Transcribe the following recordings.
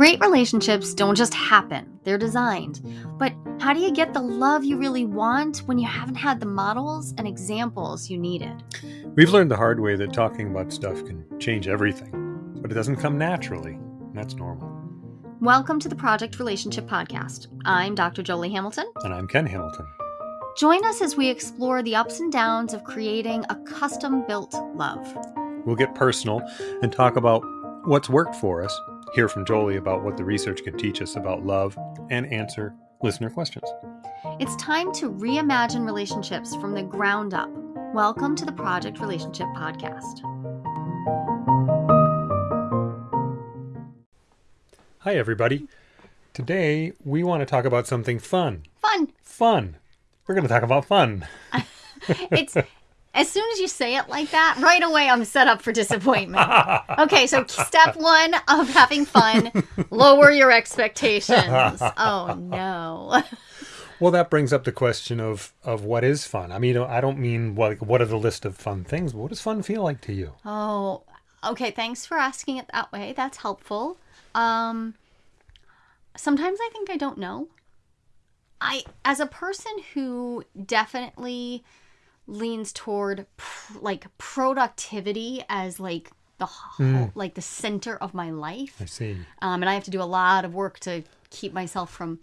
Great relationships don't just happen, they're designed. But how do you get the love you really want when you haven't had the models and examples you needed? We've learned the hard way that talking about stuff can change everything, but it doesn't come naturally. and That's normal. Welcome to the Project Relationship Podcast. I'm Dr. Jolie Hamilton. And I'm Ken Hamilton. Join us as we explore the ups and downs of creating a custom built love. We'll get personal and talk about what's worked for us, hear from Jolie about what the research can teach us about love, and answer listener questions. It's time to reimagine relationships from the ground up. Welcome to the Project Relationship Podcast. Hi, everybody. Today, we want to talk about something fun. Fun. Fun. We're going to talk about fun. It's as soon as you say it like that, right away I'm set up for disappointment. Okay, so step one of having fun, lower your expectations. Oh no. Well, that brings up the question of of what is fun. I mean, I don't mean what what are the list of fun things, but what does fun feel like to you? Oh, okay. Thanks for asking it that way. That's helpful. Um, sometimes I think I don't know. I, as a person who definitely leans toward pr- like productivity as like the whole, like the center of my life, I see. um, and I have to do a lot of work to keep myself from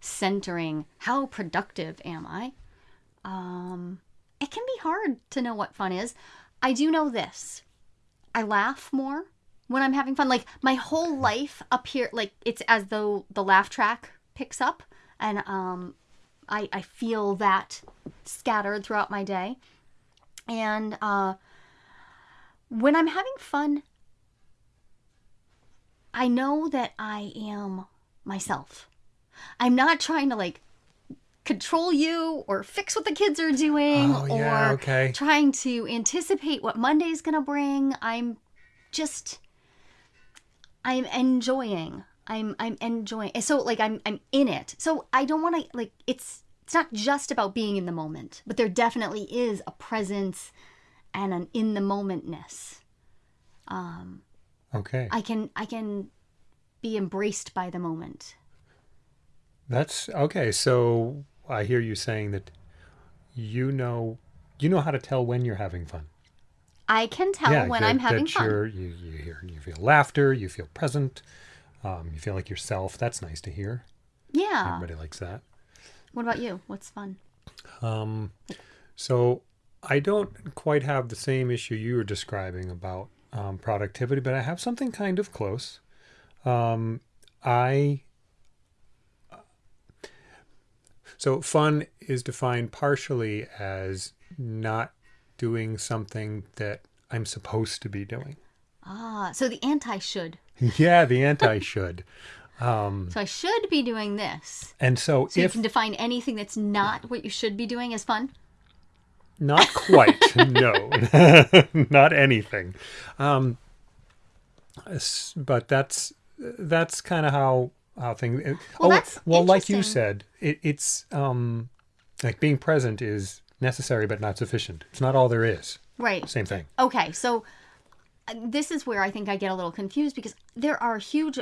centering how productive am I. Um, it can be hard to know what fun is. I do know this. I laugh more when I'm having fun. Like my whole life up here, like it's as though the laugh track picks up, and um, I I feel that scattered throughout my day. And uh, when I'm having fun, I know that I am myself. I'm not trying to like control you or fix what the kids are doing Oh, yeah, or okay. trying to anticipate what Monday's going to bring. I'm just I'm enjoying. I'm I'm enjoying. So like I'm I'm in it. So I don't want to like it's it's not just about being in the moment, but there definitely is a presence and an in the momentness. Um Okay. I can I can be embraced by the moment. That's okay. So I hear you saying that you know you know how to tell when you're having fun. I can tell when that- I'm having fun. You're, you you hear you feel laughter, you feel present, um, you feel like yourself. That's nice to hear. Yeah. Everybody likes that. What about you? What's fun? Um, so I don't quite have the same issue you were describing about um, productivity, but I have something kind of close. Um, I so fun is defined partially as not doing something that I'm supposed to be doing. Ah, so the anti should. yeah, the anti should. Um, So I should be doing this. and so, So you if can define anything that's not what you should be doing as fun. Not quite. no, not anything. Um, but that's that's kind of how how things. Well, oh, that's well, like you said, it, it's um, like being present is necessary but not sufficient. It's not all there is. Right. Same thing. Okay, so uh, this is where I think I get a little confused because there are huge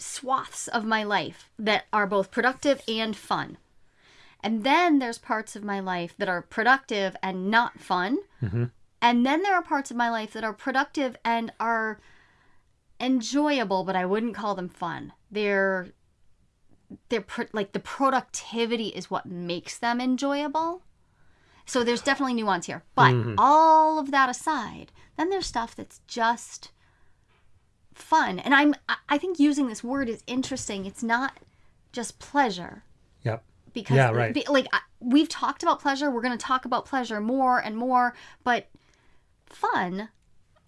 swaths of my life that are both productive and fun. And then there's parts of my life that are productive and not fun. Mm-hmm. And then there are parts of my life that are productive and are enjoyable, but I wouldn't call them fun. They're they're pro- like the productivity is what makes them enjoyable. So there's definitely nuance here. But mm-hmm. all of that aside, then there's stuff that's just fun. And I'm I- think using this word is interesting. It's not just pleasure Yep. because Yeah, right. like we've talked about pleasure, we're going to talk about pleasure more and more, but fun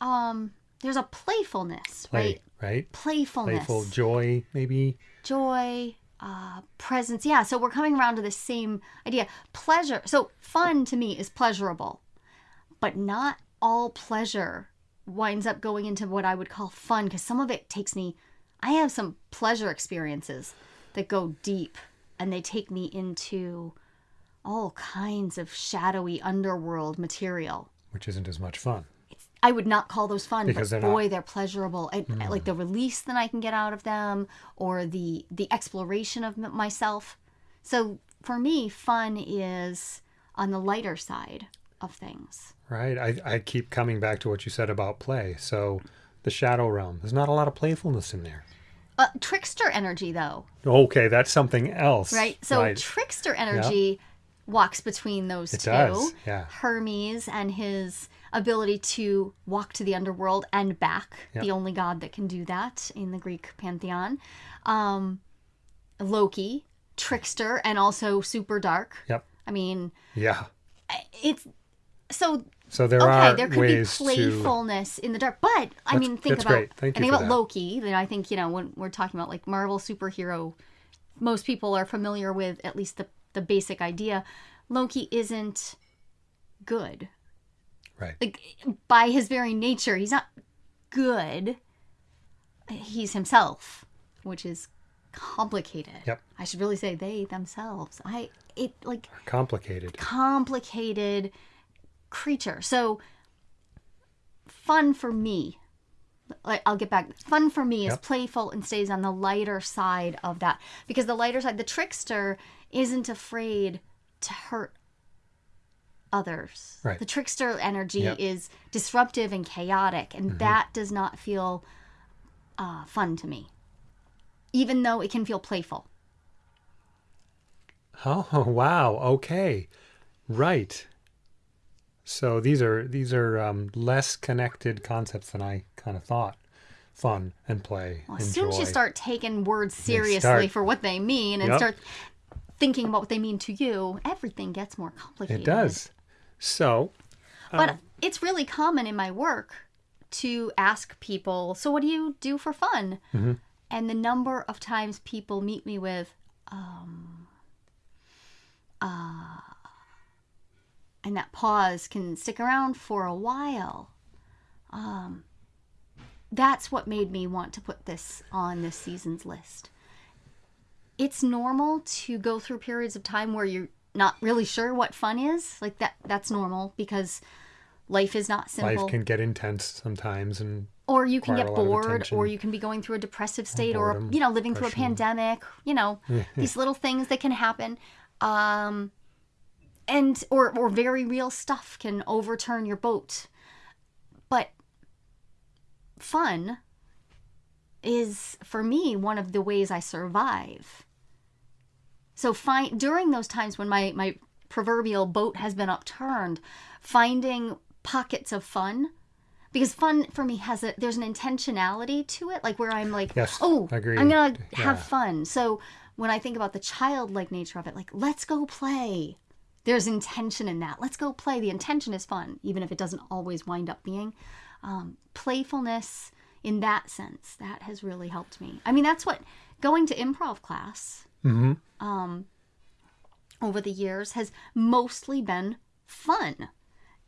um there's a playfulness, Play, right? right? Playfulness Playful joy, maybe. joy, uh, presence. Yeah, so we're coming around to the same idea. Pleasure. So fun to me is pleasurable, but not all pleasure winds up going into what I would call fun because some of it takes me. I have some pleasure experiences that go deep and they take me into all kinds of shadowy underworld material. Which isn't as much fun. I would not call those fun, Because but they're not- boy, they're pleasurable. I, I uh, like hmm. the release that I can get out of them, or the the exploration of myself. So for me, fun is on the lighter side of things. Right. I, I keep coming back to what you said about play. So the shadow realm, there's not a lot of playfulness in there. Uh, trickster energy, though, Okay, that's something else. right? So right. trickster energy walks between those It two. does, yeah. Hermes and his ability to walk to the underworld and back, Yep. the only god that can do that in the Greek pantheon. Um, Loki, trickster, and also super dark. Yep. I mean, Yeah. it's so So there okay. are There could be ways to. playfulness in the dark, but I mean, think that's about great. Thank you think about that. Loki. Then I think you know when we're talking about like Marvel superhero, most people are familiar with at least the the basic idea. Loki isn't good. Right. Like by his very nature, he's not good. He's himself, which is complicated. Yep. I should really say they themselves. I it like Complicated. complicated creature. So fun for me. Like I'll get back. Fun for me is playful and stays on the lighter side of that because the lighter side, the trickster, isn't afraid to hurt others. Right. The trickster energy Yep. is disruptive and chaotic, and that does not feel uh, fun to me, even though it can feel playful. Oh wow. Okay. Right. So these are these are um, less connected concepts than I kind of thought. Fun and play. Well, as soon as you start taking words seriously start- for what they mean and Yep. start thinking about what they mean to you, everything gets more complicated. It does. So But it's really common in my work to ask people, so what do you do for fun? Mm-hmm. And the number of times people meet me with, um, uh, and that pause can stick around for a while. Um, that's what made me want to put this on this season's list. It's normal to go through periods of time where you're not really sure what fun is. Like that that's normal because life is not simple. life can get intense sometimes and or you can get a lot of bored or you can be going through a depressive state or boredom, you know living through a pandemic you know these little things that can happen um and or or very real stuff can overturn your boat but fun is for me one of the ways i survive so find during those times when my my proverbial boat has been upturned finding pockets of fun because fun for me has a there's an intentionality to it like where i'm like Yes, oh agreed. i'm gonna have Yeah. fun so when i think about the childlike nature of it like let's go play there's intention in that. Let's go play. The intention is fun even if it doesn't always wind up being um, playfulness in that sense. That has really helped me. I mean that's what going to improv class Mm-hmm. um, over the years has mostly been fun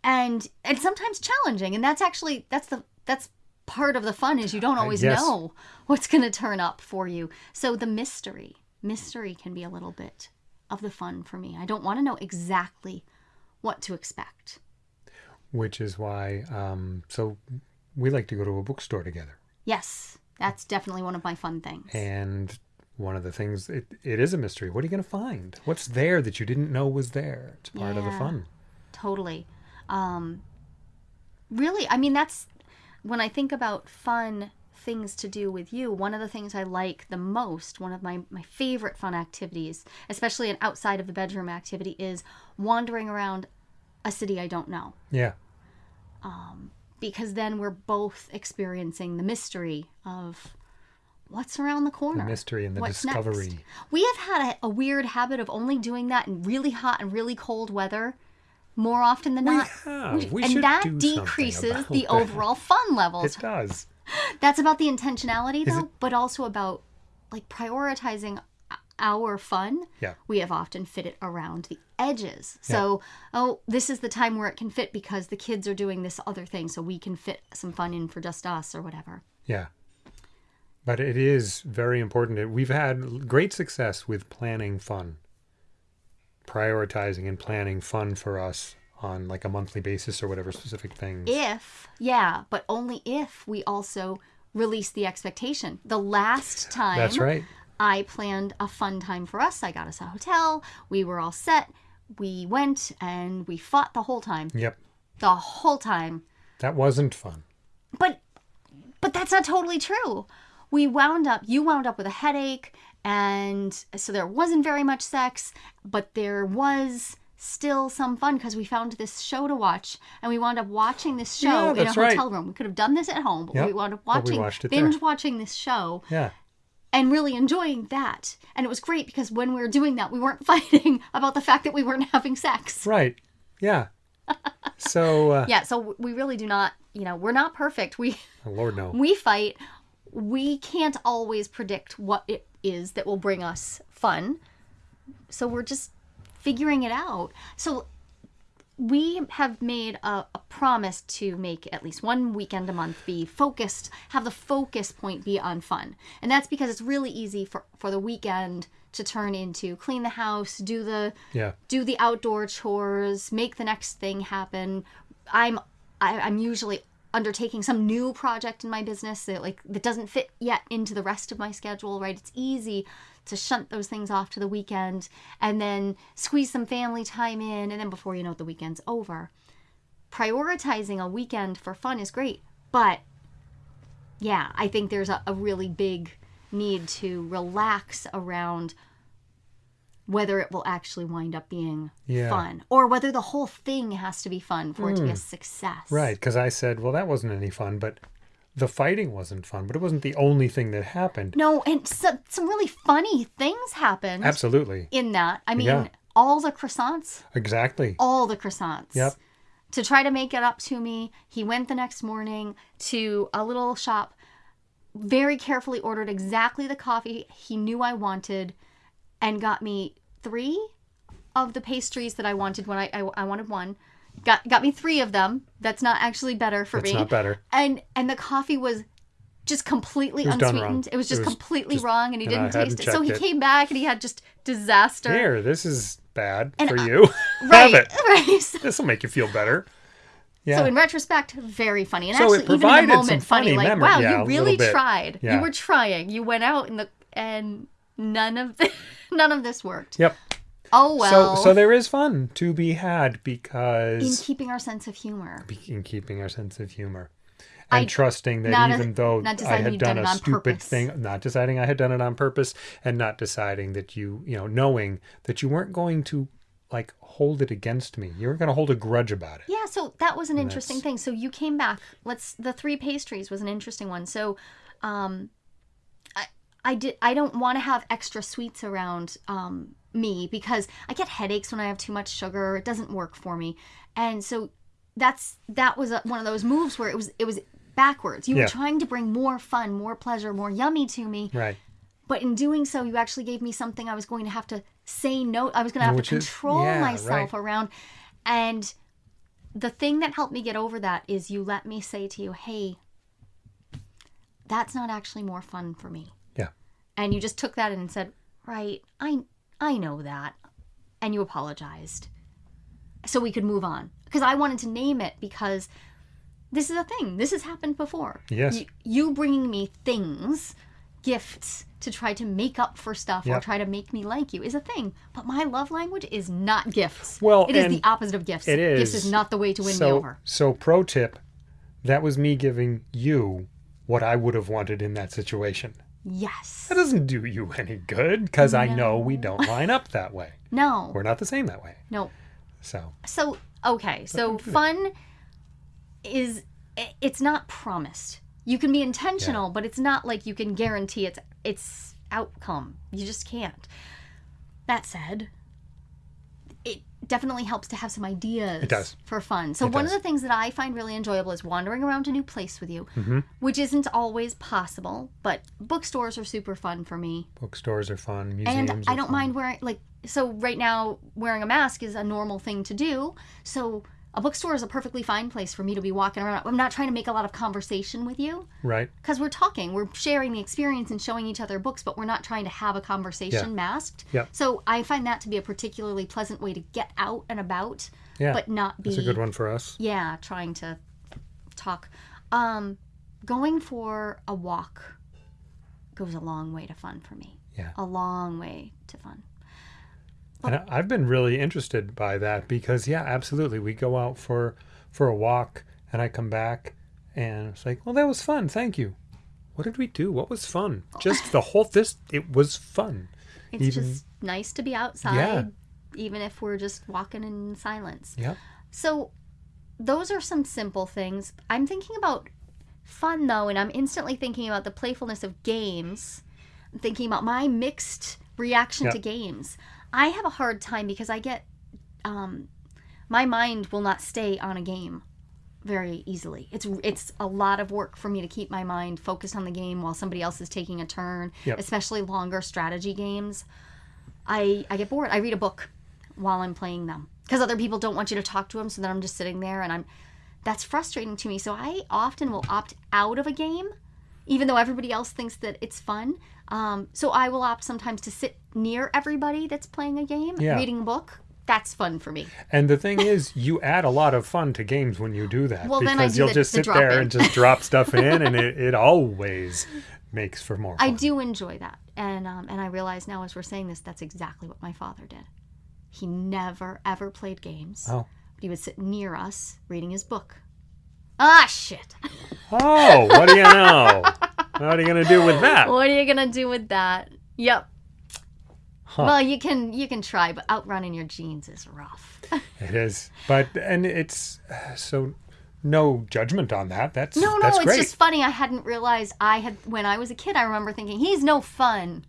and and sometimes challenging. And that's actually that's the that's part of the fun is you don't always yes. know what's going to turn up for you. So the mystery mystery can be a little bit of the fun for me. I don't want to know exactly what to expect. Which is why um, so we like to go to a bookstore together. Yes that's definitely one of my fun things. And one of the things it, it is a mystery. What are you going to find? What's there that you didn't know was there? It's part of the fun. totally. Um really i mean that's when i think about fun things to do with you one of the things i like the most one of my my favorite fun activities especially an outside of the bedroom activity is wandering around a city i don't know yeah um, because then we're both experiencing the mystery of what's around the corner The mystery and the What's discovery. next? we have had a, a weird habit of only doing that in really hot and really cold weather more often than not have. We and should that decreases the that. overall fun levels it does that's about the intentionality though it- but also about like prioritizing our fun Yeah. we have often fit it around the edges so oh this is the time where it can fit because the kids are doing this other thing so we can fit some fun in for just us or whatever Yeah. But it is very important. We've had great success with planning fun, prioritizing and planning fun for us on like a monthly basis or whatever specific things. if yeah but only if we also release the expectation the last time That's right. i planned a fun time for us i got us a hotel we were all set we went and we fought the whole time Yep. the whole time That wasn't fun. but but that's not totally true we wound up you wound up with a headache and so there wasn't very much sex but there was still some fun because we found this show to watch and we wound up watching this show Yeah, in a that's right. hotel room we could have done this at home but Yep, we wound up watching it there. binge watching this show Yeah. and really enjoying that and it was great because when we were doing that we weren't fighting about the fact that we weren't having sex Right. Yeah. So, uh, yeah so we really do not you know we're not perfect we Lord no. we fight we can't always predict what it is that will bring us fun so we're just figuring it out so we have made a, a promise to make at least one weekend a month be focused have the focus point be on fun and that's because it's really easy for for the weekend to turn into clean the house do the Yeah. do the outdoor chores, make the next thing happen. I'm I, I'm usually undertaking some new project in my business that like that doesn't fit yet into the rest of my schedule, right? It's easy to shunt those things off to the weekend and then squeeze some family time in and then before you know it the weekend's over. Prioritizing a weekend for fun is great, but yeah, I think there's a, a really big need to relax around whether it will actually wind up being Yeah. fun or whether the whole thing has to be fun for it to be a hmm. success. Right. Because I said, well, that wasn't any fun, but the fighting wasn't fun, but it wasn't the only thing that happened. No, and so, some really funny things happened Absolutely. in that. I mean, Yeah. all the croissants, Exactly. all the croissants. Yep. To try to make it up to me, he went the next morning to a little shop, very carefully ordered exactly the coffee he knew I wanted, and got me three of the pastries that I wanted when I I, I wanted one. Got got me three of them. That's not actually better for It's me. not better. And and the coffee was just completely was unsweetened. It was just It was completely just- wrong, and he and didn't taste it. So he it. came back and he had just disaster. Here, this is bad And for I- you. right, Have it. right. So, This will make you feel better. Yeah. so in retrospect, very funny, and So actually even in the moment, funny. funny Like, memory- wow, yeah, you really tried. Yeah. You were trying. You went out in the and none of the, none of this worked. Yep. Oh well. So so there is fun to be had because in keeping our sense of humor. in keeping our sense of humor and I- trusting that not a- even though I had done done a stupid purpose. thing, not deciding I had done it on purpose, and not deciding that you you know knowing that you weren't going to like hold it against me. You weren't going to hold a grudge about it. Yeah, so that was an interesting that's- thing. So you came back. Let's the three pastries was an interesting one. So um I I did I don't want to have extra sweets around um me because I get headaches when I have too much sugar. It doesn't work for me. And so that's that was a, one of those moves where it was it was backwards. You Yeah. were trying to bring more fun, more pleasure, more yummy to me, Right. but in doing so you actually gave me something I was going to have to say no. I was going to have Which to is- control yeah, myself right. around and the thing that helped me get over that is you let me say to you, hey, that's not actually more fun for me. Yeah. And you just took that and said, right, I, I know that. And you apologized. So we could move on. Because I wanted to name it because this is a thing. This has happened before. Yes. You, you bringing me things, gifts, to try to make up for stuff or try to make me like you is a thing. But my love language is not gifts. Well, it is the opposite of gifts. It is. Gifts is not the way to win so, me over. So pro tip, that was me giving you what I would have wanted in that situation. Yes. That doesn't do you any good because I know we don't line up that way. No. We're not the same that way. No. So So okay, so fun is, it's not promised. You can be intentional, but it's not like you can guarantee its its outcome. You just can't. That said, definitely helps to have some ideas It does. for fun. So It one does. Of the things that I find really enjoyable is wandering around a new place with you, mm-hmm. which isn't always possible, but bookstores are super fun for me. bookstores are fun. Museums. And I don't fun. mind wearing like so right now wearing a mask is a normal thing to do. So a bookstore is a perfectly fine place for me to be walking around. I'm not trying to make a lot of conversation with you Right. because we're talking, we're sharing the experience and showing each other books, but we're not trying to have a conversation Yeah. masked. Yeah. So I find that to be a particularly pleasant way to get out and about Yeah. but not be That's a good one for us. yeah, trying to talk. Um, going for a walk goes a long way to fun for me. Yeah. A long way to fun. And I've been really interested by that because yeah, absolutely. We go out for for a walk and I come back and it's like, well, that was fun. Thank you. What did we do? What was fun? Just the whole this it was fun. It's Even- just nice to be outside, yeah. even if we're just walking in silence. Yeah. So, those are some simple things. I'm thinking about fun though, and I'm instantly thinking about the playfulness of games. I'm thinking about my mixed reaction to games. I have a hard time because I get, um, my mind will not stay on a game very easily. It's it's a lot of work for me to keep my mind focused on the game while somebody else is taking a turn, Yep. especially longer strategy games. I I get bored. I read a book while I'm playing them because other people don't want you to talk to them, so then I'm just sitting there and I'm that's frustrating to me. So I often will opt out of a game even though everybody else thinks that it's fun. Um, so I will opt sometimes to sit near everybody that's playing a game, Yeah. reading a book. That's fun for me. And the thing is, you add a lot of fun to games when you do that Well, because then I do you'll the- just sit there in. and just drop stuff in, and it, it always makes for more. I do enjoy that, and um, and I realize now as we're saying this, that's exactly what my father did. He never ever played games. Oh. But he would sit near us reading his book. Ah, shit. Oh, what do you know? what are you gonna do with that? What are you gonna do with that? Yep. Huh. Well, you can you can try, but outrunning your genes is rough. It is, but and it's so no judgment on that. That's No, no, that's it's great. just funny. I hadn't realized I had when I was a kid. I remember thinking he's no fun,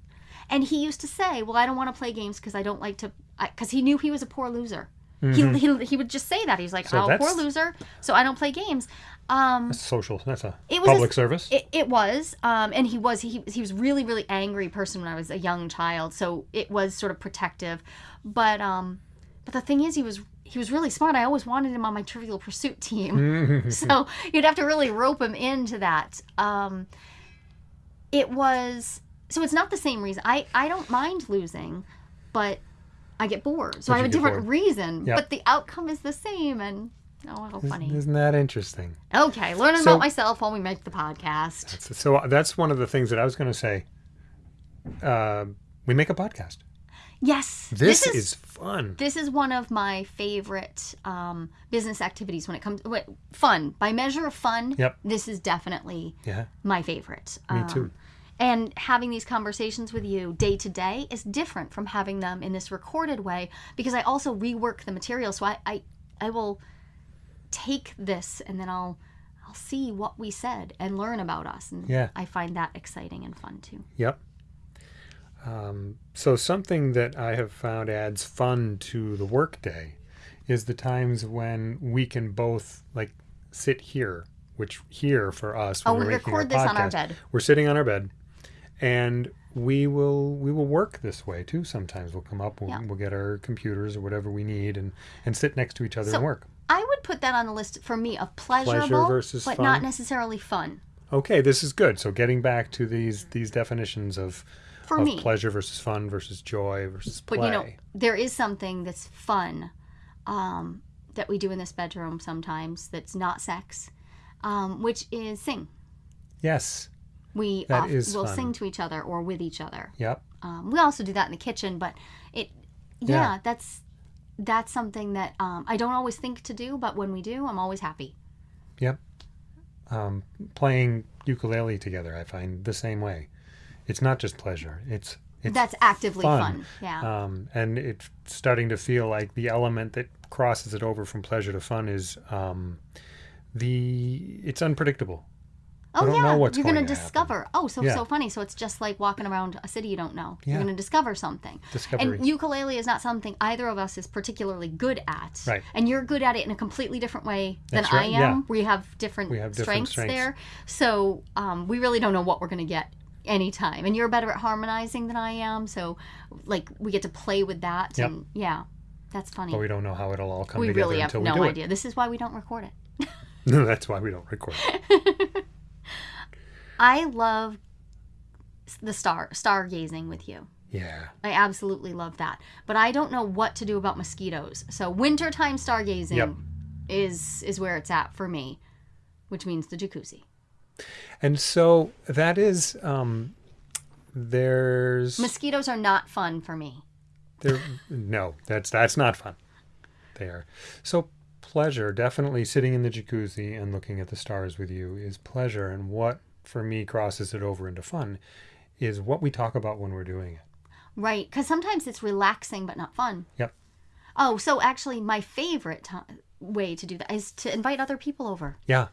and he used to say, "Well, I don't want to play games because I don't like to," because he knew he was a poor loser. He, he he would just say that he's like, Mm-hmm. So "Oh, poor loser," so I don't play games. Um, That's social. That's a It was a- public service. It, it was, um, and he was he he was really really angry person when I was a young child, so it was sort of protective, but um, but the thing is he was he was really smart. I always wanted him on my Trivial Pursuit team, so you'd have to really rope him into that. Um, it was so it's not the same reason. I I don't mind losing, but I get bored, so But I have a different bored. reason. Yep. But the outcome is the same, and oh, how funny. Isn't that interesting? Okay, learning So- about myself while we make the podcast. So, so that's one of the things that I was going to say. Uh, we make a podcast. Yes, This, is, fun. this is one of my favorite um, business activities when it comes wait, fun by measure of fun. Yep. This is definitely Yeah, my favorite. me Um, too. And having these conversations with you day to day is different from having them in this recorded way because I also rework the material. So I, I, I will take this and then I'll, I'll see what we said and learn about us. And Yeah. I find that exciting and fun too. Yep. Um, so something that I have found adds fun to the workday is the times when we can both like sit here, which here for us Oh, when we record this on our bed. We're sitting on our bed, and we will we will work this way too. Sometimes we'll come up, we'll, Yeah. we'll get our computers or whatever we need, and and sit next to each other So- and work. I would put that on the list for me of pleasurable, versus but fun? not necessarily fun Okay, this is good. So getting back to these these definitions of for of me. pleasure versus fun versus joy versus play. But you know, there is something that's fun um, that we do in this bedroom sometimes that's not sex, um, which is sing. yes. We That is will fun. sing to each other or with each other. Yep. Um, we also do that in the kitchen, but it, yeah, Yeah. that's that's something that um, I don't always think to do, but when we do, I'm always happy. um, playing ukulele together, I find the same way. It's not just pleasure; it's it's that's actively fun. fun. Yeah. um, and it's starting to feel like the element that crosses it over from pleasure to fun is um, the it's unpredictable. Oh yeah, you're going gonna to happen. discover. Oh, so Yeah. so funny. So it's just like walking around a city you don't know. Yeah. You're gonna discover something. Discovery. And ukulele is not something either of us is particularly good at. Right. And you're good at it in a completely different way than That's I right, am. yeah. We have different, We have different strengths, strengths. there. So um, we really don't know what we're gonna get anytime. And you're better at harmonizing than I am. So like we get to play with that. Yep. And yeah, that's funny. but we don't know how it'll all come we together really have until we no do idea. This is why we don't record it. it. That's why we don't record. I love the star stargazing with you. Yeah. I absolutely love that. But I don't know what to do about mosquitoes. So wintertime stargazing Yep. is is where it's at for me, which means the jacuzzi. And so that is um there's Mosquitoes are not fun for me. there no, that's that's not fun. There. So pleasure, definitely sitting in the jacuzzi and looking at the stars with you is pleasure and what for me crosses it over into fun is what we talk about when we're doing it. Right, cuz sometimes it's relaxing but not fun. Yep. Oh, so actually my favorite way to do that is to invite other people over. Yeah.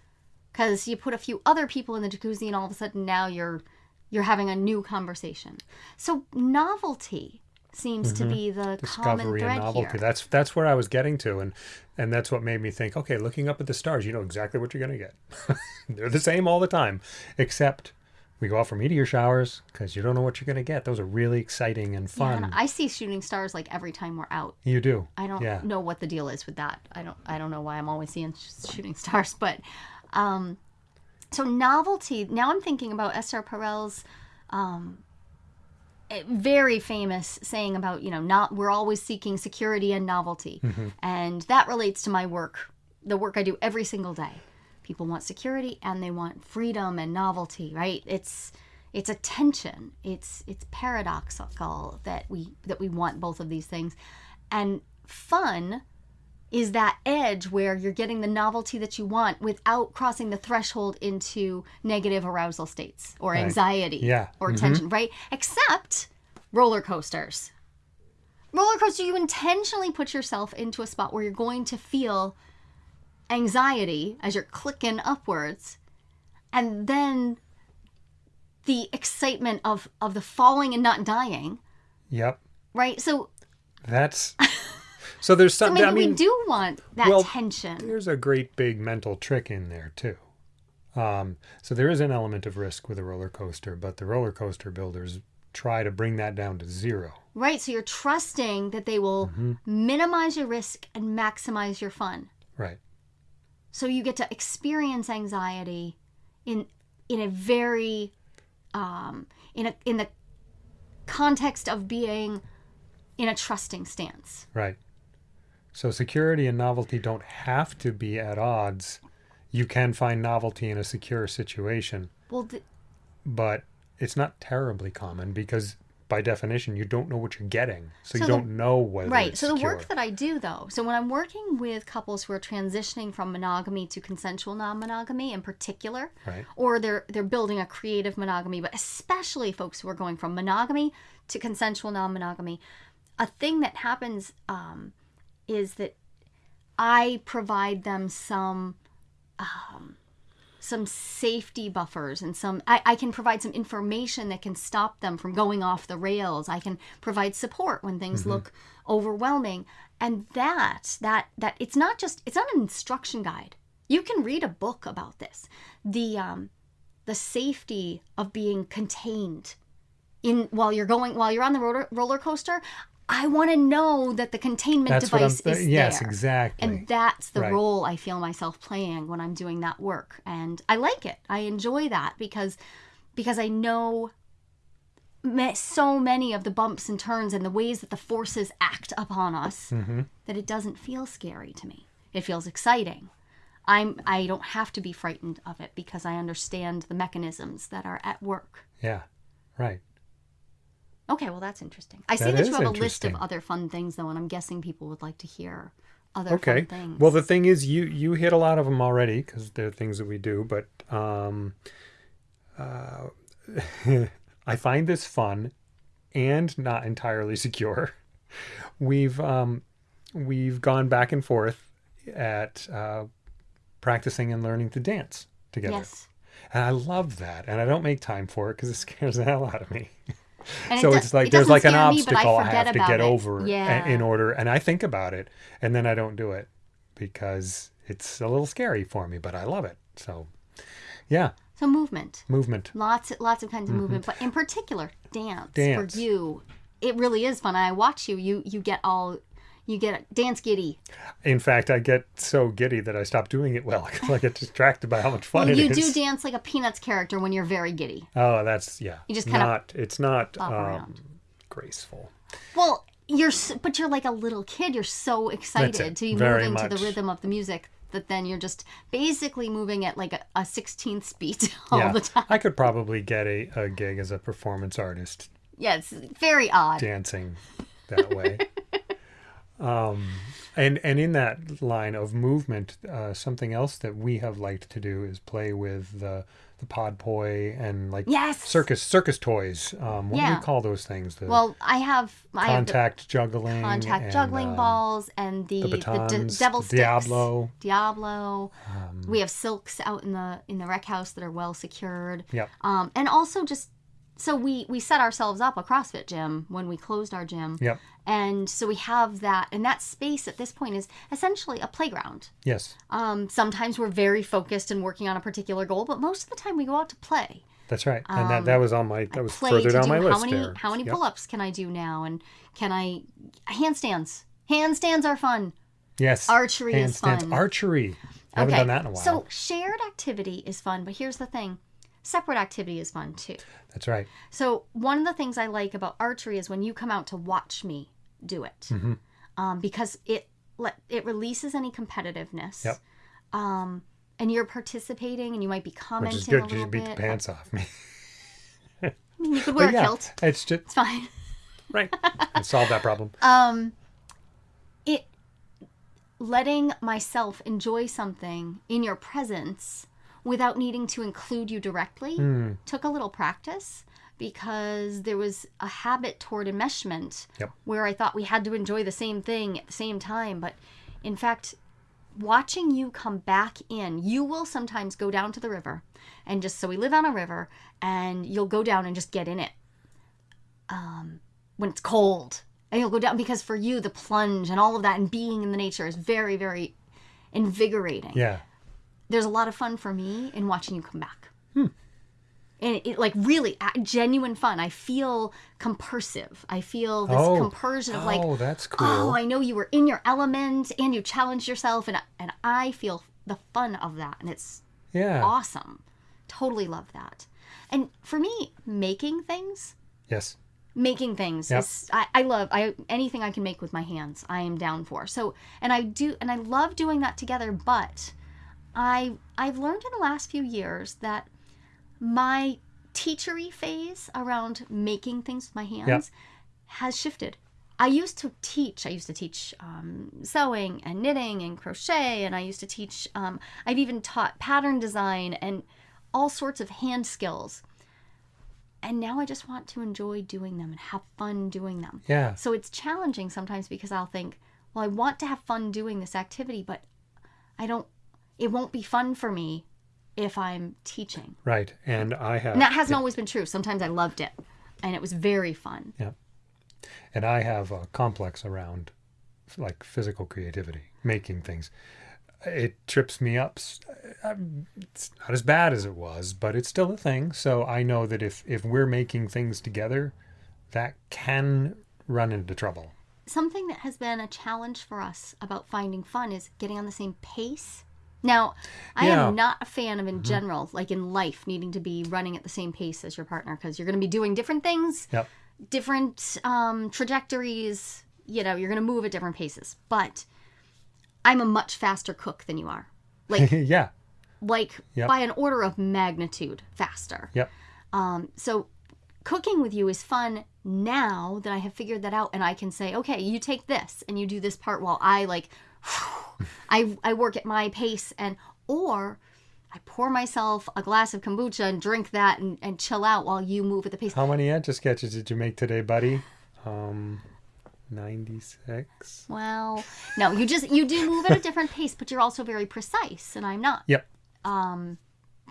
Cuz you put a few other people in the jacuzzi and all of a sudden now you're you're having a new conversation. So novelty seems to be the common Mm-hmm. discovery thread and novelty. here. That's that's where I was getting to, and and that's what made me think. Okay, looking up at the stars, you know exactly what you're going to get. They're the same all the time, except we go out for meteor showers because you don't know what you're going to get. Those are really exciting and fun. and I see shooting stars like every time we're out. you do. I don't Yeah. know what the deal is with that. I don't. I don't know why I'm always seeing shooting stars, but um, so novelty. Now I'm thinking about Esther Perel's um, very famous saying about you know not we're always seeking security and novelty, mm-hmm. and that relates to my work, the work I do every single day. People want security and they want freedom and novelty, right? It's it's a tension. It's it's paradoxical that we that we want both of these things. And fun is that edge where you're getting the novelty that you want without crossing the threshold into negative arousal states or anxiety Yeah. or Mhm. tension, right? Except roller coasters. Roller coaster, you intentionally put yourself into a spot where you're going to feel anxiety as you're clicking upwards, and then the excitement of of the falling and not dying, Yep. right? So, That's. So there's so something. maybe I mean, we do want that well, tension. there's a great big mental trick in there too. Um, so there is an element of risk with a roller coaster, but the roller coaster builders try to bring that down to zero. Right. So you're trusting that they will Mm-hmm. minimize your risk and maximize your fun. Right. So you get to experience anxiety in in a very um, in a in the context of being in a trusting stance. Right. So security and novelty don't have to be at odds. You can find novelty in a secure situation, Well, th- but it's not terribly common because by definition you don't know what you're getting. So, you the- don't know whether right. So the secure. work that I do though, so when I'm working with couples who are transitioning from monogamy to consensual non-monogamy in particular, Right. or they're they're building a creative monogamy, but especially folks who are going from monogamy to consensual non-monogamy, a thing that happens um, is that I provide them some um, some safety buffers and some I, I can provide some information that can stop them from going off the rails. I can provide support when things look overwhelming. And that that that it's not just it's not an instruction guide. You can read a book about this. The um the safety of being contained in while you're going while you're on the roller, roller coaster. I want to know that the containment That's device is yes, there. exactly. And that's the Right. role I feel myself playing when I'm doing that work. And I like it. I enjoy that because because I know so many of the bumps and turns and the ways that the forces act upon us Mm-hmm. that it doesn't feel scary to me. It feels exciting. I'm I don't have to be frightened of it because I understand the mechanisms that are at work. yeah. Right. Okay, well that's interesting. I see That that, you have a list of other fun things though, and I'm guessing people would like to hear other Okay. fun things. Well, the thing is, you you hit a lot of them already because they're things that we do. But um, uh, I find this fun and not entirely secure. We've um, we've gone back and forth at uh, practicing and learning to dance together, yes. and I love that. And I don't make time for it because it scares the hell out of me. And it so it's like it there's like an scare me, but obstacle I, forget have to get it. over Yeah. in order and I think about it and then I don't do it because it's a little scary for me but I love it so yeah so movement, movement lots, lots of kinds of movement, but in particular, dance, Mm-hmm. Dance. for you. It really is fun. I watch you. You you get all, you get dance giddy. in fact I get so giddy that I stop doing it well because I get distracted by how much fun Well, it you is do dance like a Peanuts character when you're very giddy. oh that's yeah You just kind of—it's not um, graceful. Well, you're but you're like a little kid. You're so excited to be moving to the rhythm of the music that then you're just basically moving at like a, a 16th speed all yeah, the time. I could probably get a, a gig as a performance artist Yeah, it's very odd. dancing that way. um, and and in that line of movement, uh, something else that we have liked to do is play with the the pod poi and like Yes. circus circus toys. Um, what do you call those things? The Well, I have I have the contact juggling, contact and, juggling um, balls and the the the, batons, d- devil sticks. Diablo. Diablo. Um, we have silks out in the in the rec house that are well secured. Yep. Um, and also just so we we set ourselves up a CrossFit gym when we closed our gym. Yep. And so we have that, and that space at this point is essentially a playground. Yes, Um, sometimes we're very focused and working on a particular goal, but most of the time we go out to play. that's right. and that, that was on my that was Um, Play further to down do my how list many there. how many Yep. pull-ups can I do now, and can I handstands? Handstands are fun. Yes. Archery is fun. Archery. I haven't done that in a while. So shared activity is fun, but here's the thing: separate activity is fun too. That's right. So one of the things I like about archery is when you come out to watch me do it, Mm-hmm. um, because it let it releases any competitiveness. Yep. Um, and you're participating, and you might be commenting Which is a good. little You beat bit. the pants off me. I mean, you could wear But a kilt. it's just It's fine. right. I solved that problem. um it letting myself enjoy something in your presence without needing to include you directly Hmm. took a little practice because there was a habit toward enmeshment Yep. where I thought we had to enjoy the same thing at the same time but in fact watching you come back in you will sometimes go down to the river and just so we live on a river and you'll go down and just get in it um, when it's cold and you'll go down because for you the plunge and all of that and being in the nature is very very invigorating Yeah. There's a lot of fun for me in watching you come back hmm. and it, like really genuine fun i feel compersive i feel this Oh. compersion of like oh, that's oh, cool. oh i know you were in your element and you challenged yourself and, and i feel the fun of that and it's yeah. awesome totally love that and for me making things Yes. making things Yep. is I, I love I anything I can make with my hands I am down for so and I do and I love doing that together but I I've learned in the last few years that my teachery phase around making things with my hands has shifted I used to teach I used to teach um, sewing and knitting and crochet and I used to teach um, I've even taught pattern design and all sorts of hand skills and now I just want to enjoy doing them and have fun doing them. Yeah. So it's challenging sometimes because I'll think, well, I want to have fun doing this activity, but I don't, it won't be fun for me if I'm teaching. Right. And I have And that hasn't always been true. Sometimes I loved it and it was very fun. Yeah. and I have a complex around like physical creativity, making things. It trips me up. Um, It's not as bad as it was, but it's still a thing. So I know that if if we're making things together, that can run into trouble. Something that has been a challenge for us about finding fun is getting on the same pace. Now, I Yeah. am not a fan of in general, like in life, needing to be running at the same pace as your partner because you're going to be doing different things Yep. different um, trajectories. You know, you're going to move at different paces. But I'm a much faster cook than you are. Like, yeah. like Yep. by an order of magnitude faster. Yep. Um, so cooking with you is fun now that I have figured that out, and I can say, okay, you take this and you do this part while I like, I I work at my pace, and or. I pour myself a glass of kombucha and drink that and, and chill out while you move at the pace. How many etch sketches did you make today, buddy? Um, ninety six. Well, no, you just you do move at a different pace, but you're also very precise, and I'm not. Yep. Um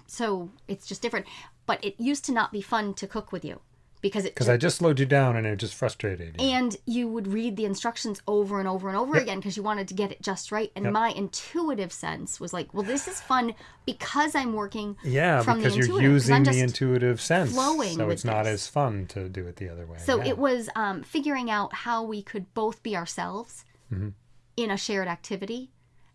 So it's just different. But it used to not be fun to cook with you because it Because I just slowed you down and it just frustrated you. and you would read the instructions over and over and over again because you wanted to get it just right. And Yep. my intuitive sense was like, well, this is fun because I'm working. Yeah, from the because you're using the intuitive sense, flowing so it's not this. as fun to do it the other way. So yeah. it was um, figuring out how we could both be ourselves Mm-hmm. in a shared activity.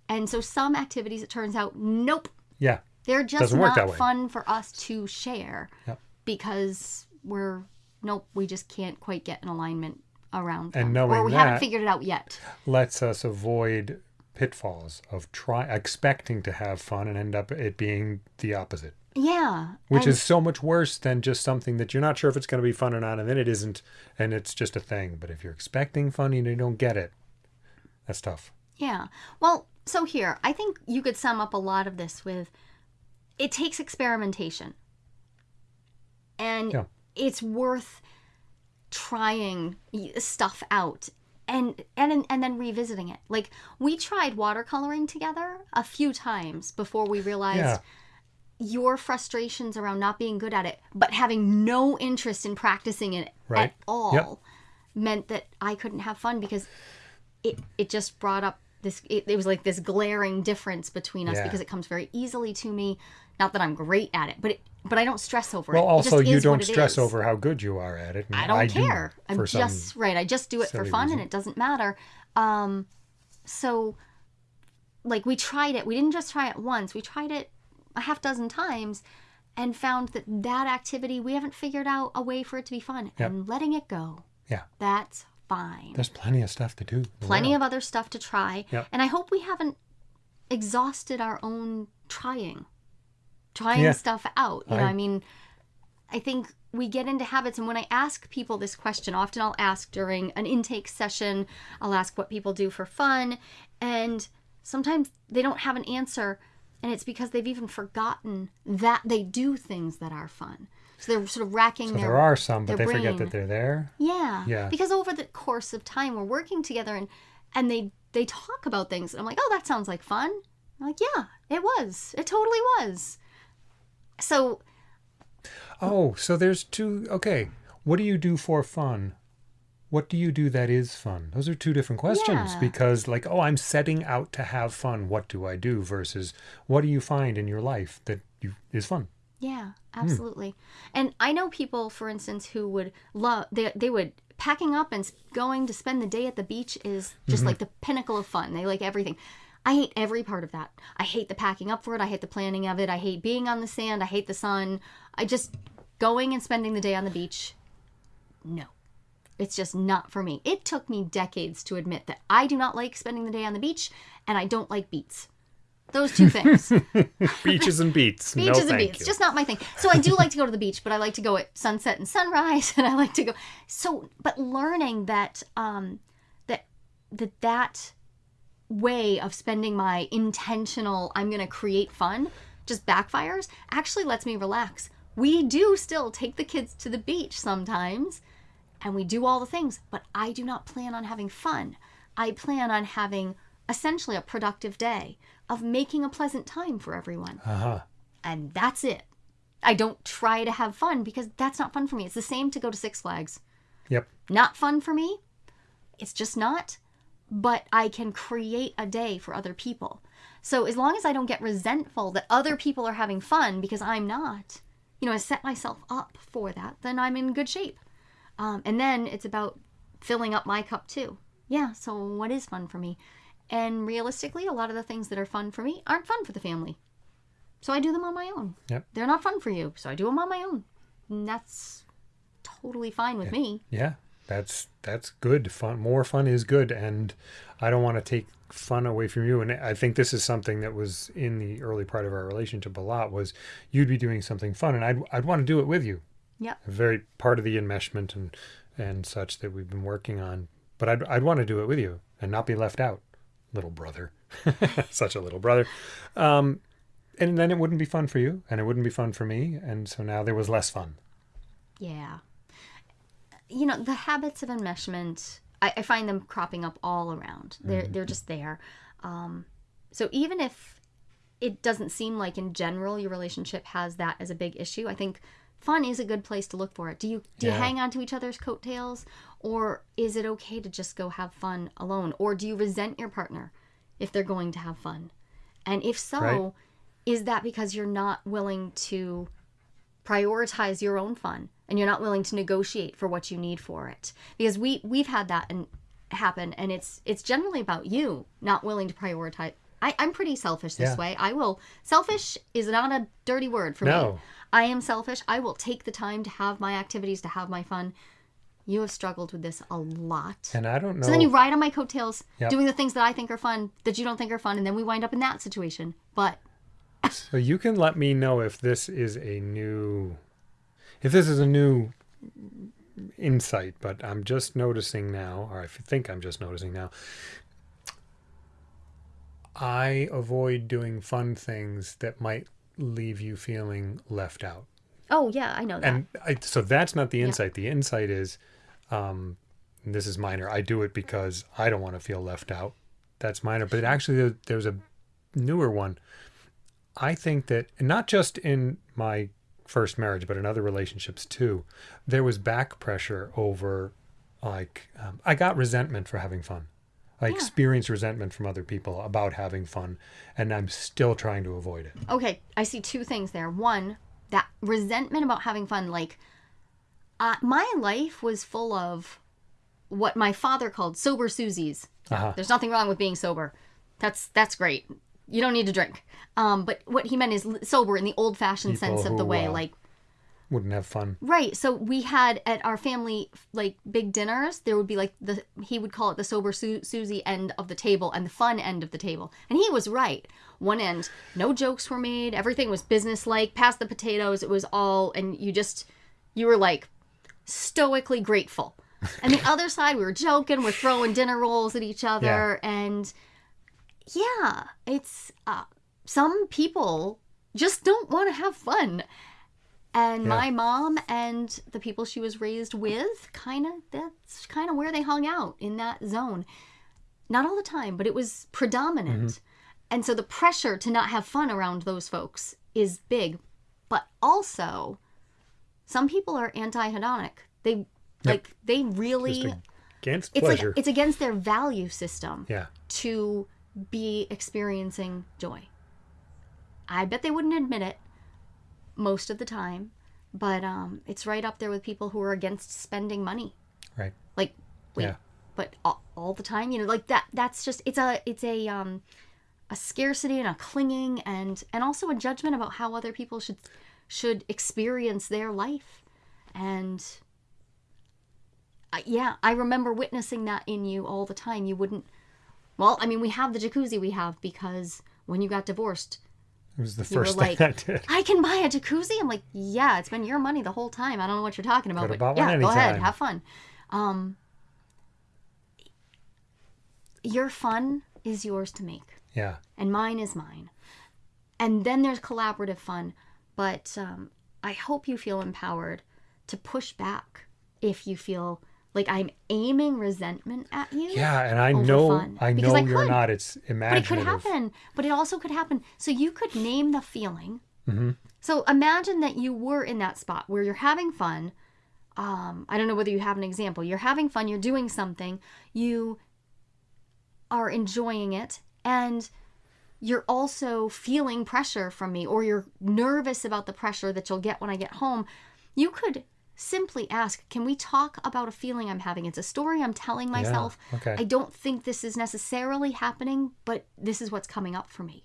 And so some activities, it turns out, nope, yeah, They're just Doesn't work not fun for us to share Yep. because we're nope, we just can't quite get an alignment around And them. or knowing we haven't figured it out yet. lets us avoid pitfalls of try expecting to have fun and end up it being the opposite Yeah. which and- is so much worse than just something that you're not sure if it's going to be fun or not and then it isn't and it's just a thing but if you're expecting fun and you don't get it that's tough Yeah. Well, so here, I think you could sum up a lot of this with it takes experimentation. And Yeah. It's worth trying stuff out and and and then revisiting it. Like we tried watercoloring together a few times before we realized Yeah. your frustrations around not being good at it, but having no interest in practicing it Right. at all meant that I couldn't have fun because it it just brought up this it, it was like this glaring difference between us Yeah. because it comes very easily to me. Not that I'm great at it, but it, but I don't stress over well it. It also just you don't stress over how good you are at it I don't do care. I'm just right. I just do it for fun, reason. and it doesn't matter. Um, so, like, we tried it. We didn't just try it once. We tried it a half dozen times, and found that that activity we haven't figured out a way for it to be fun, Yep. and letting it go. Yeah. that's fine. there's plenty of stuff to do Plenty world. of other stuff to try, Yep. and I hope we haven't exhausted our own trying, trying Yeah. stuff out. You know, I- mean, I think we get into habits. And when I ask people this question, often I'll ask during an intake session, I'll ask what people do for fun. And sometimes they don't have an answer. And it's because they've even forgotten that they do things that are fun. So they're sort of racking so their. there are some but they forget that they're there Yeah. Yeah. Because over the course of time, we're working together and, and they, they talk about things. And I'm like, oh, that sounds like fun. I'm like, yeah, it was. It totally was. So oh so there's two okay what do you do for fun what do you do that is fun those are two different questions Yeah. because like oh i'm setting out to have fun what do i do versus what do you find in your life that you is fun Yeah, Hmm. absolutely. And I know people, for instance, who would love they they would packing up and going to spend the day at the beach is just Mm-hmm. like the pinnacle of fun. They like everything. I hate every part of that. I hate the packing up for it. I hate the planning of it. I hate being on the sand. I hate the sun. I just going and spending the day on the beach. No. It's just not for me. It took me decades to admit that I do not like spending the day on the beach and I don't like beats. Those two things. beaches and beats no Beaches and thank beats, you. just not my thing. So I do like to go to the beach, but I like to go at sunset and sunrise, and I like to go. So, but learning that um, that that that way of spending my intentional, I'm going to create fun, just backfires. Actually, lets me relax. We do still take the kids to the beach sometimes, and we do all the things, but I do not plan on having fun. I plan on having essentially a productive day of making a pleasant time for everyone uh-huh and that's it. I don't try to have fun because that's not fun for me. It's the same to go to Six Flags. yep Not fun for me. It's just not. But I can create a day for other people. So as long as I don't get resentful that other people are having fun because I'm not, you know, I set myself up for that, then I'm in good shape. Um, and then it's about filling up my cup too. Yeah, so what is fun for me? And realistically, a lot of the things that are fun for me aren't fun for the family. So I do them on my own. Yep. They're not fun for you, so I do them on my own. And that's totally fine with me. Yeah, that's that's good. Fun, more fun is good, and I don't want to take fun away from you. And I think this is something that was in the early part of our relationship a lot. Was you'd be doing something fun, and I'd I'd want to do it with you. Yeah, very part of the enmeshment and and such that we've been working on. But I'd I'd want to do it with you and not be left out, little brother. Such a little brother. Um, and then it wouldn't be fun for you, and it wouldn't be fun for me, and so now there was less fun. Yeah. You know, the habits of enmeshment, I, I find them cropping up all around. They're they're just there. Um, so even if it doesn't seem like in general your relationship has that as a big issue, I think fun is a good place to look for it. Do you do you hang on to each other's coattails, or is it okay to just go have fun alone, or do you resent your partner if they're going to have fun? And if so, Right. is that because you're not willing to prioritize your own fun and you're not willing to negotiate for what you need for it because we we've had that and happen and it's it's generally about you not willing to prioritize i I'm pretty selfish this Yeah. way. I will. Selfish is not a dirty word for me. No. I am selfish. I will take the time to have my activities, to have my fun. You have struggled with this a lot. And I don't know. So then you ride on my coattails, Yep. doing the things that I think are fun that you don't think are fun, and then we wind up in that situation. But So you can let me know if this is a new, if this is a new insight. But I'm just noticing now, or I think I'm just noticing now. I avoid doing fun things that might leave you feeling left out. oh yeah, I know that. and I, so that's not the insight. The insight is, um, this is minor. I do it because I don't want to feel left out. That's minor. But actually, there- there's a newer one. I think that not just in my first marriage, but in other relationships too, there was back pressure over, like, um, I got resentment for having fun. I experienced resentment from other people about having fun, and I'm still trying to avoid it. Okay, I see two things there. One, that resentment about having fun. Like, uh, my life was full of what my father called sober Susies. Uh-huh. There's nothing wrong with being sober. That's that's great. You don't need to drink. Um, but what he meant is sober in the old-fashioned sense of the way, uh, like Wouldn't have fun. Right. So we had at our family like big dinners. There would be like the he would call it the sober Su- Susie end of the table and the fun end of the table, and he was right. One end, no jokes were made. Everything was business like. Past the potatoes, it was all, and you just you were like stoically grateful. And the other side, we were joking, we're throwing dinner rolls at each other, and yeah, it's uh, some people just don't want to have fun. And Yeah. my mom and the people she was raised with, kind of, that's kind of where they hung out in that zone. Not all the time, but it was predominant. And so the pressure to not have fun around those folks is big. But also, some people are anti hedonic. They, like, they really, against it's pleasure. like, it's against their value system yeah. to be experiencing joy. I bet they wouldn't admit it most of the time, but um, it's right up there with people who are against spending money. Right. Like, wait, Yeah. but all, all the time, you know, like that. That's just it's a it's a um a scarcity and a clinging and and also a judgment about how other people should should experience their life and uh, yeah i remember witnessing that in you all the time you wouldn't well i mean we have the jacuzzi we have because when you got divorced It was the first thing like I did. i can buy a jacuzzi i'm like yeah it's been your money the whole time i don't know what you're talking about Could but have bought one yeah go ahead have fun um your fun is yours to make Yeah. and mine is mine. And then there's collaborative fun, but um, I hope you feel empowered to push back if you feel like I'm aiming resentment at you. Yeah, and I know fun. I know I you're could. not. It's But it could happen. But it also could happen. So you could name the feeling. Mm-hmm. So imagine that you were in that spot where you're having fun. Um, I don't know whether you have an example. You're having fun. You're doing something. You are enjoying it, and you're also feeling pressure from me, or you're nervous about the pressure that you'll get when I get home. You could simply ask, "Can we talk about a feeling I'm having? It's a story I'm telling myself. okay. I don't think this is necessarily happening, but this is what's coming up for me."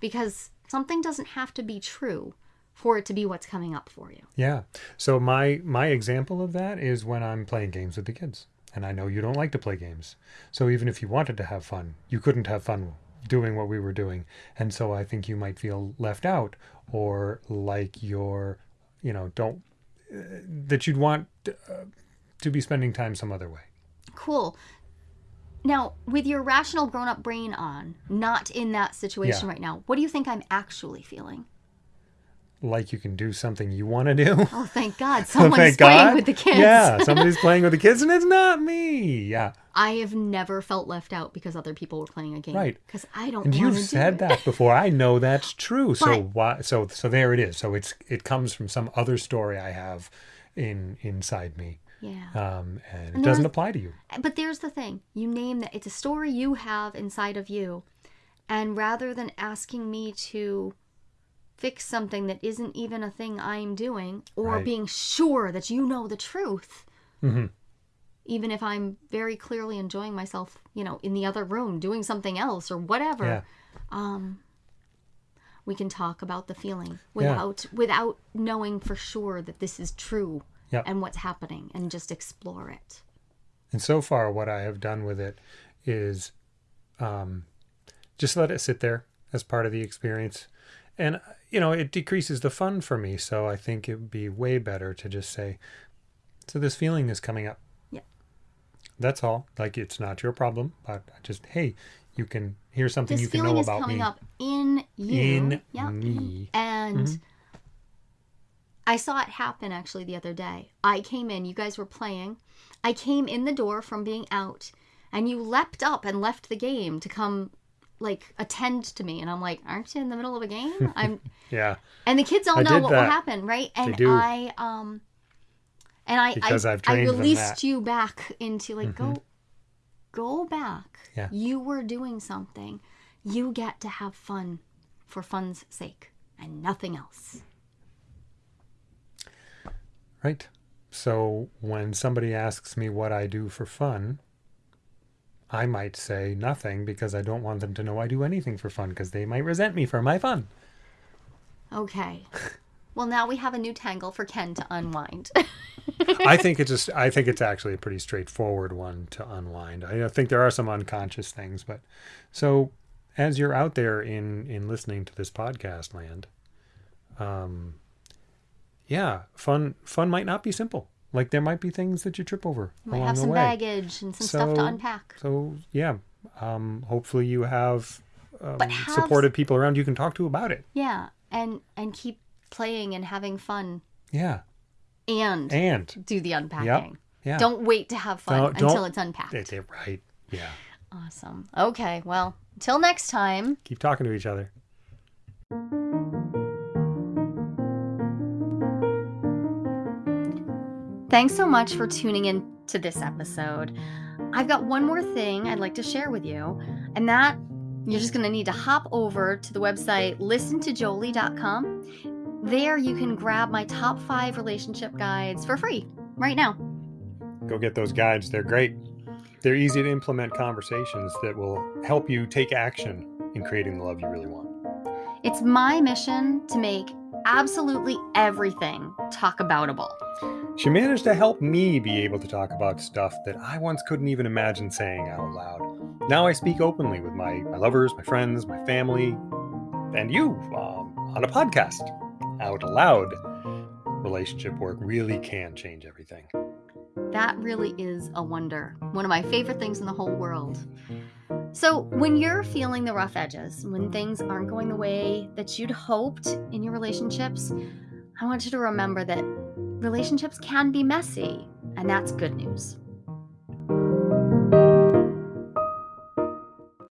Because something doesn't have to be true for it to be what's coming up for you. Yeah. So my my example of that is when I'm playing games with the kids. And I know you don't like to play games. So even if you wanted to have fun, you couldn't have fun doing what we were doing. And so I think you might feel left out or like you're, you know, don't that you'd want uh, to be spending time some other way. Cool. Now, with your rational grown up brain on, not in that situation Yeah. right now, what do you think I'm actually feeling? Like you can do something you want to do. Oh, thank God. Someone's Thank playing God. with the kids. Yeah, somebody's playing with the kids and it's not me. Yeah. I have never felt left out because other people were playing a game. Right. Because I don't And you've said do it. that before. I know that's true. So why? So so there it is. So it's it comes from some other story I have in inside me, Yeah. um, and it doesn't apply to you. But there's the thing you name that it's a story you have inside of you. And rather than asking me to fix something that isn't even a thing I'm doing or Right. being sure that you know the truth, Mhm. even if I'm very clearly enjoying myself, you know, in the other room doing something else or whatever. Yeah. Um, we can talk about the feeling without without knowing for sure that this is true Yep. and what's happening, and just explore it. And so far, what I have done with it is um, just let it sit there as part of the experience. And, you know, it decreases the fun for me. So I think it would be way better to just say, so this feeling is coming up. Yeah. That's all. Like, it's not your problem, but just, hey, you can, here's something This you can feeling know is about coming me. up in you. In yeah. me. And Mhm. I saw it happen actually the other day. I came in, you guys were playing. I came in the door from being out, and you leapt up and left the game to come like attend to me and I'm like, "Aren't you in the middle of a game?" I'm Yeah. and the kids all I know what will happen, right? And do. I um and I Because I, I've I trained them released that. Mm-hmm. you back into like go go back. Yeah. You were doing something. You get to have fun for fun's sake and nothing else. Right. So when somebody asks me what I do for fun, I might say nothing because I don't want them to know I do anything for fun because they might resent me for my fun. Okay. Well, now we have a new tangle for Ken to unwind. I think it's just I think it's actually a pretty straightforward one to unwind. I think there are some unconscious things, but so as you're out there in in listening to this podcast land, um yeah, fun fun might not be simple. Like there might be things that you trip over You might have some baggage and some stuff to unpack. So yeah, um, hopefully you have, um, have- supported people around you can talk to about it. Yeah, and and keep playing and having fun Yeah, and and do the unpacking. yeah, Don't wait to have fun until don't- it's unpacked. They- they're right. Yeah, Awesome. Okay, well, till next time. keep talking to each other. Thanks so much for tuning in to this episode. I've got one more thing I'd like to share with you, and that you're just going to need to hop over to the website listentojolie.com. There you can grab my top five relationship guides for free right now. Go get those guides. They're great. They're easy to implement conversations that will help you take action in creating the love you really want. It's my mission to make absolutely everything talk aboutable. She managed to help me be able to talk about stuff that I once couldn't even imagine saying out loud. Now I speak openly with my, my lovers, my friends, my family, and you um, on a podcast out loud. Relationship work really can change everything. That really is a wonder. One of my favorite things in the whole world. So, when you're feeling the rough edges, when things aren't going the way that you'd hoped in your relationships, I want you to remember that relationships can be messy, and that's good news.